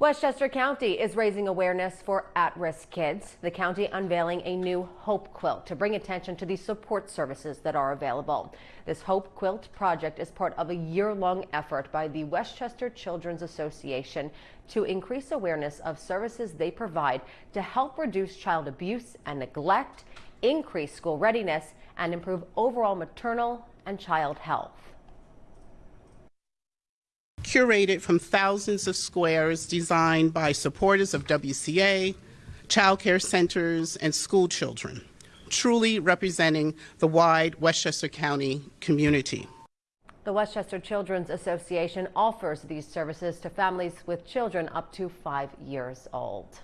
Westchester County is raising awareness for at-risk kids. The county unveiling a new Hope Quilt to bring attention to the support services that are available. This Hope Quilt project is part of a year-long effort by the Westchester Children's Association to increase awareness of services they provide to help reduce child abuse and neglect, increase school readiness, and improve overall maternal and child health curated from thousands of squares designed by supporters of WCA, childcare centers, and school children, truly representing the wide Westchester County community. The Westchester Children's Association offers these services to families with children up to five years old.